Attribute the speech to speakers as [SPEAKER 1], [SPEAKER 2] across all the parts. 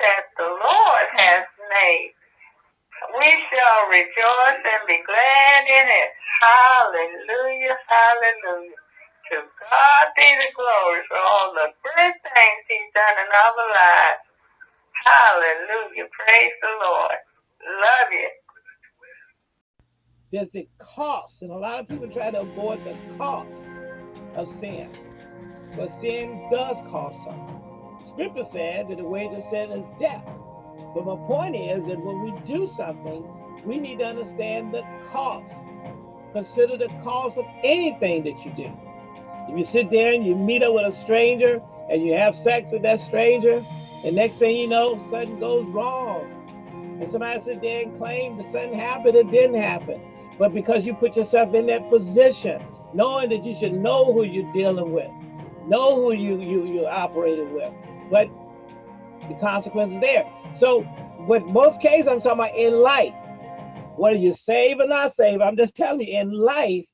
[SPEAKER 1] that the Lord has made. We shall rejoice and be glad in it. Hallelujah, hallelujah. To God be the glory for all the things he's done in our lives. Hallelujah. Praise the Lord. Love you.
[SPEAKER 2] There's the cost, and a lot of people try to avoid the cost of sin. But sin does cost something. Scripture said that the wage of sin is death. But my point is that when we do something, we need to understand the cost. Consider the cost of anything that you do. If you sit there and you meet up with a stranger and you have sex with that stranger, and next thing you know, something goes wrong. And somebody sit there and claim that something happened, it didn't happen. But because you put yourself in that position, knowing that you should know who you're dealing with, know who you you you're operating with, but the consequences there. So, with most cases, I'm talking about in life, whether you save or not save. I'm just telling you, in life,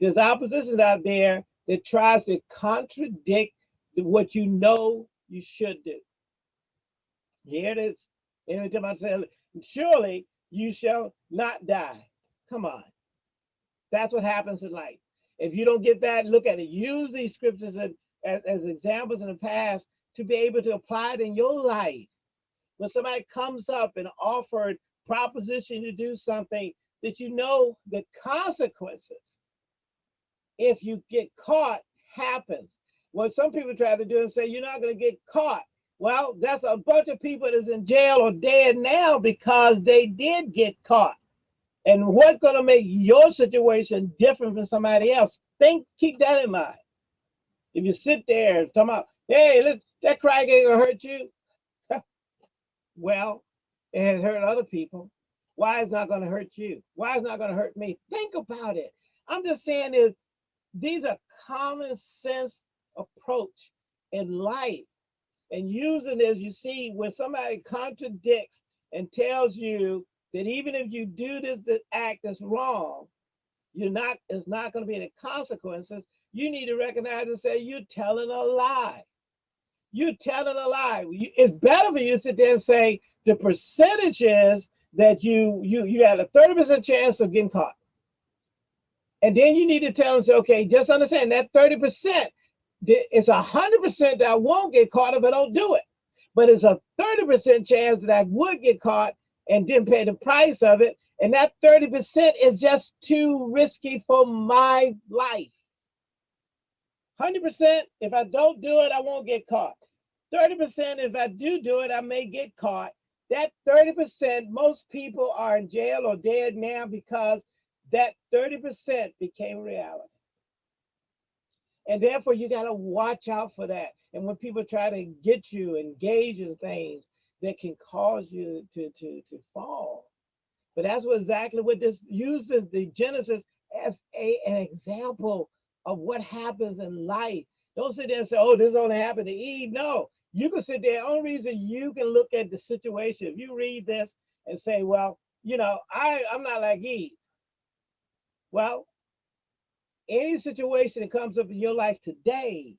[SPEAKER 2] there's oppositions out there that tries to contradict what you know you should do. Here it is. Every time I say, surely you shall not die. Come on. That's what happens in life. If you don't get that, look at it. Use these scriptures as, as, as examples in the past to be able to apply it in your life. When somebody comes up and offered proposition to do something that you know the consequences, if you get caught, happens. What some people try to do and say, you're not going to get caught. Well, that's a bunch of people that's in jail or dead now because they did get caught. And what's going to make your situation different from somebody else? Think, keep that in mind. If you sit there and talk about, hey, look, that gonna hurt you. well, it has hurt other people. Why is not gonna hurt you? Why is not gonna hurt me? Think about it. I'm just saying is these are common sense approach in life. And using this, you see, when somebody contradicts and tells you that even if you do this, this act that's wrong, you're not, it's not going to be any consequences. You need to recognize and say, you're telling a lie. You're telling a lie. It's better for you to sit there and say the percentages that you you you had a 30% chance of getting caught. And then you need to tell them, say, okay, just understand that 30%, it's a 100% that I won't get caught if I don't do it. But it's a 30% chance that I would get caught and didn't pay the price of it. And that 30% is just too risky for my life. 100%, if I don't do it, I won't get caught. 30%, if I do do it, I may get caught. That 30%, most people are in jail or dead now because that 30% became reality. And therefore, you got to watch out for that. And when people try to get you engaged in things that can cause you to, to, to fall. But that's what exactly what this uses the Genesis as a, an example of what happens in life. Don't sit there and say, oh, this only happened to Eve. No, you can sit there. Only reason you can look at the situation, if you read this and say, well, you know, I, I'm not like Eve. Well, any situation that comes up in your life today,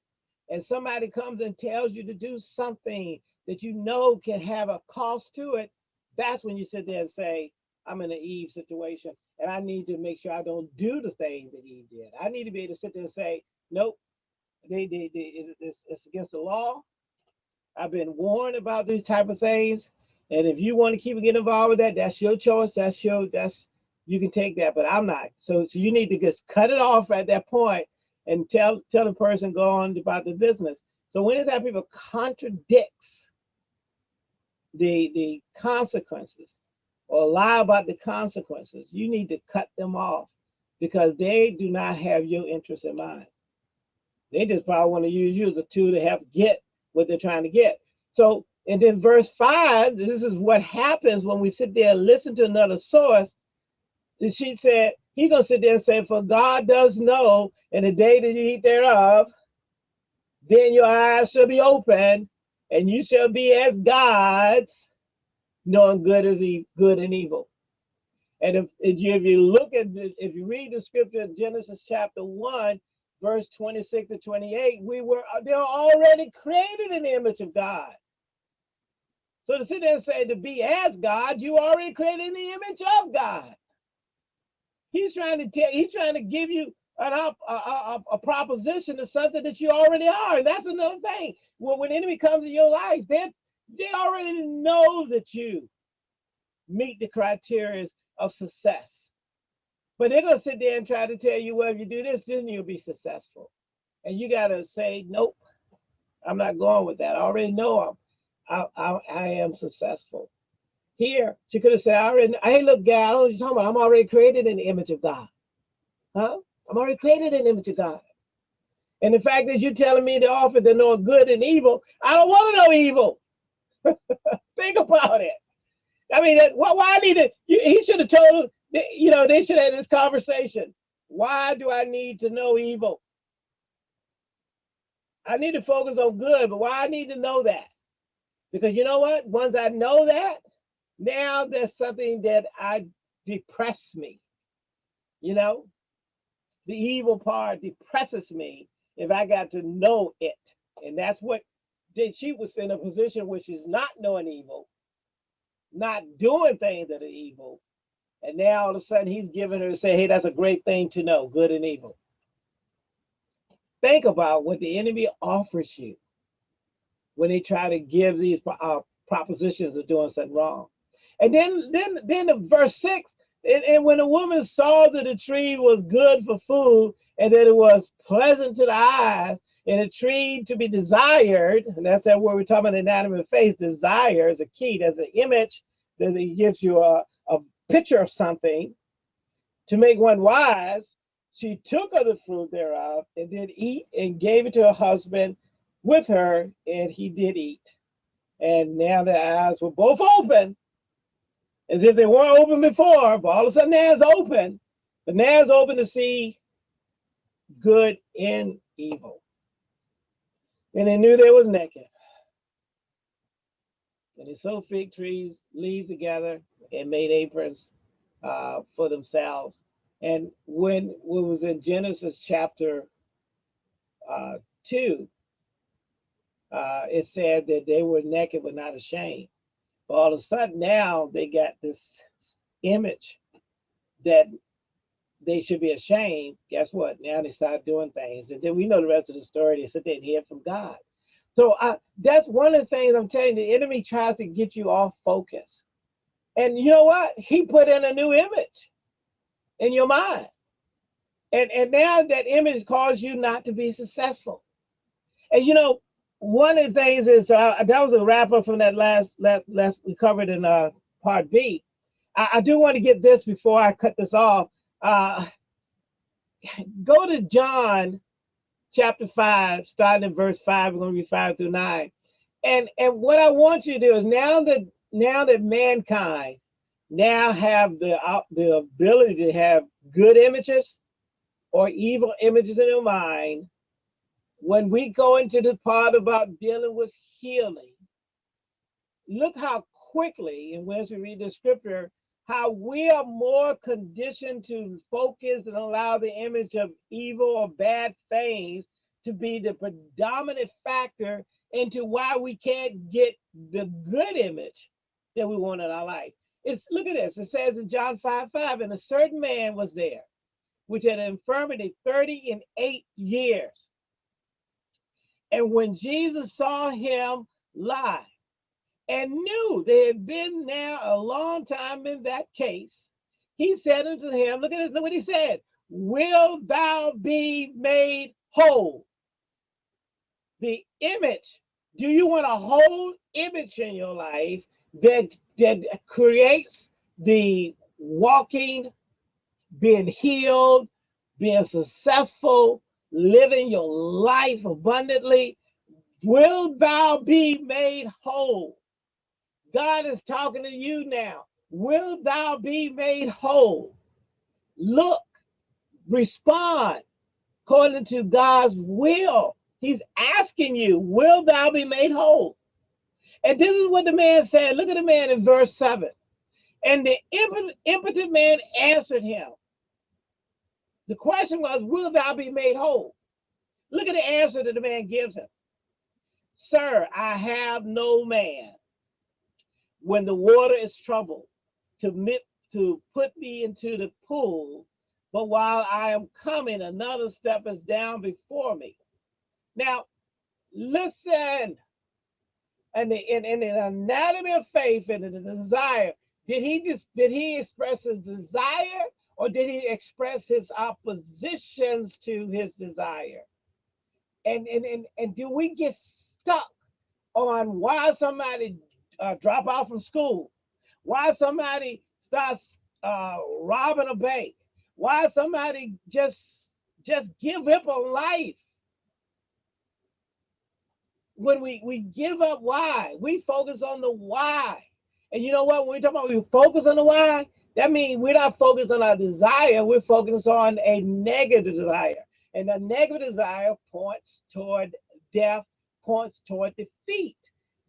[SPEAKER 2] and somebody comes and tells you to do something that you know can have a cost to it, that's when you sit there and say, I'm in an Eve situation and I need to make sure I don't do the thing that he did. I need to be able to sit there and say, nope, they, they, they, it's, it's against the law. I've been warned about these type of things. And if you want to keep getting involved with that, that's your choice. That's your, that's, you can take that, but I'm not. So, so you need to just cut it off at that point and tell, tell the person go on about the business. So when that people contradicts the, the consequences, or lie about the consequences, you need to cut them off because they do not have your interest in mind. They just probably want to use you as a tool to help get what they're trying to get. So, and then verse five, this is what happens when we sit there and listen to another source. And she said, he's gonna sit there and say, For God does know in the day that you eat thereof, then your eyes shall be open, and you shall be as gods, knowing good is e good and evil. And if, if, you, look at this, if you read the scripture Genesis chapter 1, verse 26 to 28, we were uh, they're already created in the image of God. So to sit there and say to be as God, you already created in the image of God. He's trying to tell, he's trying to give you an a, a, a, proposition of something that you already are. And that's another thing. Well, when enemy comes in your life, they they already know that you meet the criteria of success. But they're gonna sit there and try to tell you, well, if you do this, then you'll be successful. And you gotta say, nope, I'm not going with that. I already know I'm I, I, I am successful. Here, she could have said, I already, hey, look, guy, I don't know what you're talking about. I'm already created in the image of God. Huh? I'm already created in the image of God. And the fact that you're telling me the offer to know good and evil, I don't want to know evil. Think about it. I mean, why, why I need to, he should have told, you know, they should have this conversation. Why do I need to know evil? I need to focus on good, but why I need to know that? Because you know what? Once I know that, now there's something that I depress me. You know, the evil part depresses me if I got to know it. And that's what did she was in a position where she's not knowing evil, not doing things that are evil. And now all of a sudden he's giving her to say, hey, that's a great thing to know, good and evil. Think about what the enemy offers you when they try to give these uh, propositions of doing something wrong. And then, then, then the verse six, and, and when the woman saw that the tree was good for food and that it was pleasant to the eyes and a tree to be desired, and that's that word we're talking about anatomy face, desire is a key. There's an image that it gives you a, a picture of something to make one wise. She took of the fruit thereof and did eat and gave it to her husband with her, and he did eat. And now their eyes were both open, as if they weren't open before, but all of a sudden now it's open. But now it's open to see good and evil. And they knew they was naked. And they sewed fig trees, leaves together, and made aprons uh, for themselves. And when it was in Genesis chapter uh, 2, uh, it said that they were naked but not ashamed. But all of a sudden now they got this image that they should be ashamed. Guess what? Now they start doing things. And then we know the rest of the story. They said they'd hear from God. So I, that's one of the things I'm telling you, the enemy tries to get you off focus. And you know what? He put in a new image in your mind. And, and now that image caused you not to be successful. And you know, one of the things is uh, that was a wrap up from that last last last we covered in uh part B. I, I do want to get this before I cut this off. Uh, go to John chapter five, starting in verse five. We're going to read five through nine. And and what I want you to do is now that now that mankind now have the uh, the ability to have good images or evil images in their mind when we go into the part about dealing with healing, look how quickly, and once we read the scripture, how we are more conditioned to focus and allow the image of evil or bad things to be the predominant factor into why we can't get the good image that we want in our life. It's look at this. It says in John 5 5, and a certain man was there, which had an infirmity 30 and 8 years. And when Jesus saw him lie and knew they had been there a long time in that case, he said unto him, look at this, look what he said, will thou be made whole? The image, do you want a whole image in your life that, that creates the walking, being healed, being successful, living your life abundantly, will thou be made whole? God is talking to you now. Will thou be made whole? Look, respond according to God's will. He's asking you, will thou be made whole? And this is what the man said. Look at the man in verse 7. And the impotent man answered him, the question was, will thou be made whole? Look at the answer that the man gives him. Sir, I have no man when the water is troubled to, mit, to put me into the pool, but while I am coming, another step is down before me. Now, listen. And the, in, in the anatomy of faith and the desire, did he just did he express his desire or did he express his oppositions to his desire? And and and, and do we get stuck on why somebody uh, drop out from school, why somebody starts uh, robbing a bank, why somebody just just give up on life? When we we give up why, we focus on the why. And you know what? When we talk about we focus on the why, that means we're not focused on our desire, we're focused on a negative desire. And the negative desire points toward death, points toward defeat.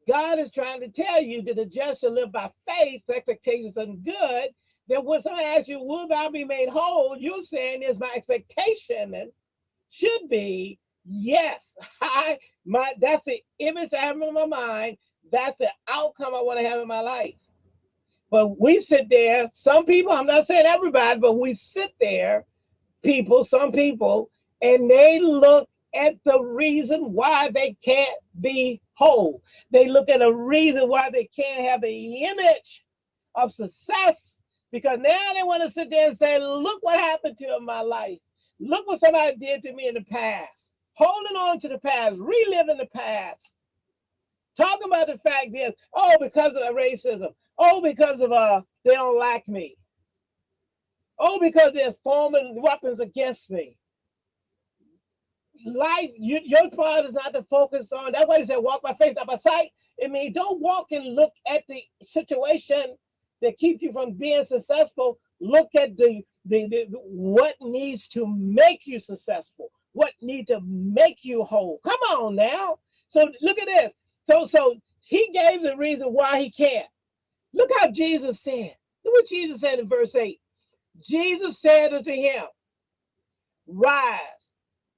[SPEAKER 2] God is trying to tell you that the just shall live by faith, expectations and good. Then when someone asks you, will thou be made whole? You're saying is my expectation and should be yes. I my that's the image I have in my mind. That's the outcome I want to have in my life. But we sit there, some people, I'm not saying everybody, but we sit there, people, some people, and they look at the reason why they can't be whole. They look at a reason why they can't have the image of success because now they want to sit there and say, look what happened to in my life. Look what somebody did to me in the past. Holding on to the past, reliving the past. Talking about the fact is, oh, because of racism. Oh, because of uh, they don't like me. Oh, because they're forming weapons against me life, you, your part is not to focus on. That's why he said, walk by faith, not by sight. I mean, don't walk and look at the situation that keeps you from being successful. Look at the, the, the what needs to make you successful, what needs to make you whole. Come on now. So look at this. So so he gave the reason why he can't. Look how Jesus said. Look what Jesus said in verse 8. Jesus said unto him, Rise,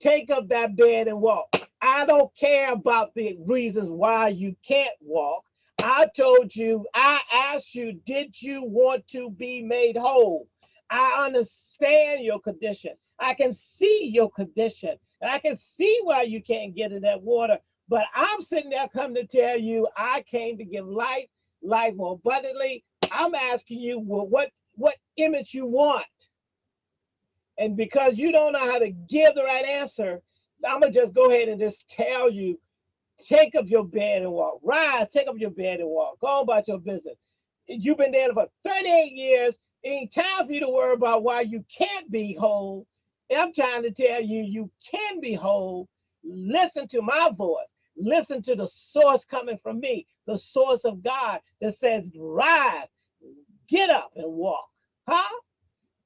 [SPEAKER 2] take up that bed and walk. I don't care about the reasons why you can't walk. I told you, I asked you, did you want to be made whole? I understand your condition. I can see your condition. And I can see why you can't get in that water. But I'm sitting there come to tell you, I came to give life, life more abundantly. I'm asking you, well, what, what image you want? And because you don't know how to give the right answer, I'm gonna just go ahead and just tell you, take up your bed and walk. Rise, take up your bed and walk. Go about your business. You've been there for 38 years. It ain't time for you to worry about why you can't be whole. I'm trying to tell you, you can be whole. Listen to my voice. Listen to the source coming from me, the source of God that says, rise, get up and walk. Huh?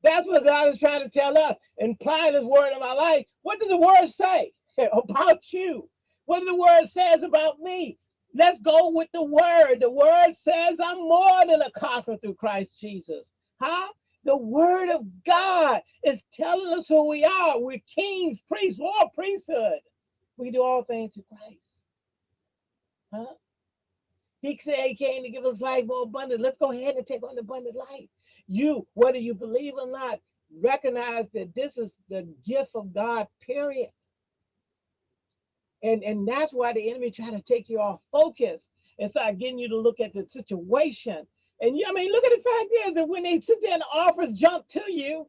[SPEAKER 2] That's what God is trying to tell us. Implying his word in my life. What does the word say about you? What does the word says about me? Let's go with the word. The word says I'm more than a conqueror through Christ Jesus. Huh? The word of God is telling us who we are. We're kings, priests, royal priesthood. We do all things to Christ. Huh? He said he came to give us life more abundant. Let's go ahead and take on the abundant life you, whether you believe or not, recognize that this is the gift of God, period. And, and that's why the enemy try to take you off focus and start getting you to look at the situation. And you, I mean, look at the fact is that when they sit there and offers jump to you,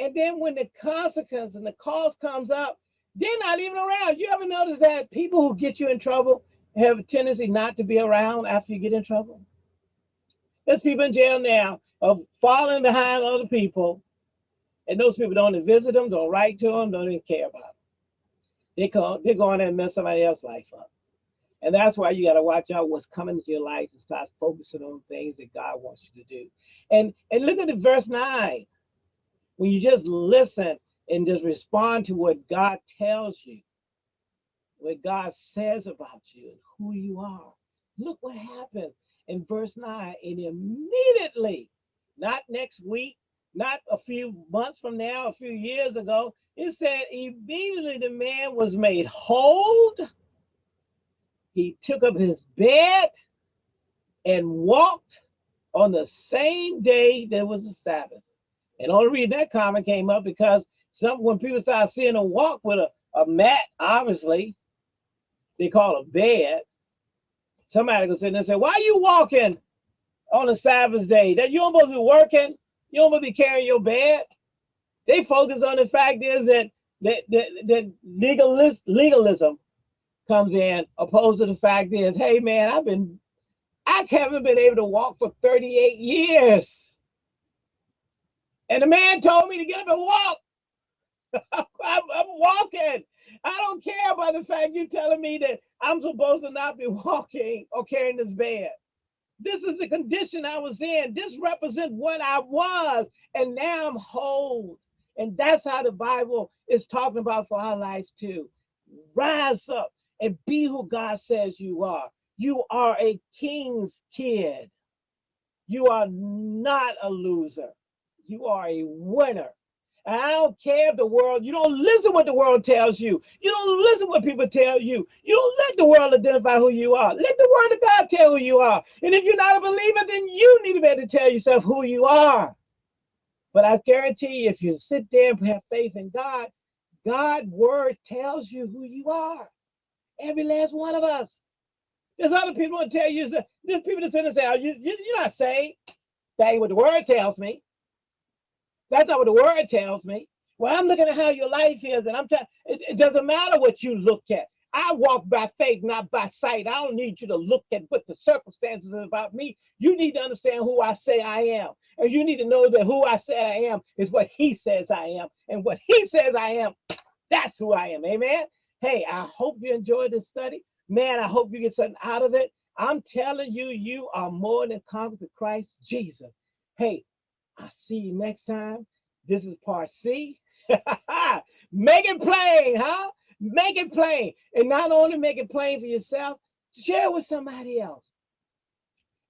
[SPEAKER 2] and then when the consequence and the cost comes up, they're not even around. You ever notice that people who get you in trouble have a tendency not to be around after you get in trouble? There's people in jail now of falling behind other people, and those people don't even visit them, don't write to them, don't even care about them. They come, they're going and mess somebody else's life up. And that's why you got to watch out what's coming into your life and start focusing on things that God wants you to do. And and look at the verse 9. When you just listen and just respond to what God tells you, what God says about you and who you are. Look what happens in verse 9. And immediately, not next week, not a few months from now, a few years ago, it said immediately the man was made whole. He took up his bed and walked on the same day that was a Sabbath. And only reason that comment came up because some when people start seeing a walk with a, a mat, obviously, they call a bed. Somebody can sit there and say, Why are you walking on a Sabbath day? That you don't supposed to be working, you don't supposed to be carrying your bed. They focus on the fact is that that, that, that legalist, legalism comes in, opposed to the fact is, hey man, I've been I haven't been able to walk for 38 years. And the man told me to get up and walk. I'm, I'm, walking. I don't care about the fact you're telling me that I'm supposed to not be walking or carrying this bed. This is the condition I was in. This represents what I was. And now I'm whole. And that's how the Bible is talking about for our life too. Rise up and be who God says you are. You are a king's kid. You are not a loser. You are a winner. I don't care if the world, you don't listen what the world tells you. You don't listen what people tell you. You don't let the world identify who you are. Let the word of God tell who you are. And if you're not a believer, then you need to be able to tell yourself who you are. But I guarantee you, if you sit there and have faith in God, God's word tells you who you are. Every last one of us. There's other people who tell you, there's people that sit and say, oh, you, you, you're not saved. That ain't what the word tells me. That's not what the word tells me. Well, I'm looking at how your life is, and I'm telling it, it doesn't matter what you look at. I walk by faith, not by sight. I don't need you to look at what the circumstances are about me. You need to understand who I say I am. And you need to know that who I say I am is what he says I am. And what he says I am, that's who I am. Amen. Hey, I hope you enjoyed this study. Man, I hope you get something out of it. I'm telling you, you are more than conquerors to Christ Jesus. Hey, I'll see you next time. This is part C. make it plain, huh? Make it plain. And not only make it plain for yourself, share with somebody else.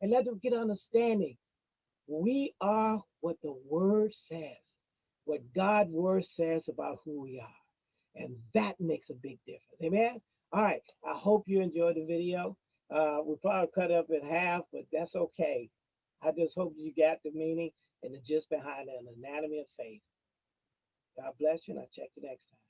[SPEAKER 2] And let them get understanding. We are what the word says, what God's word says about who we are. And that makes a big difference. Amen. All right. I hope you enjoyed the video. Uh, we probably cut up in half, but that's okay. I just hope you got the meaning and the gist behind an anatomy of faith. God bless you, and I'll check you next time.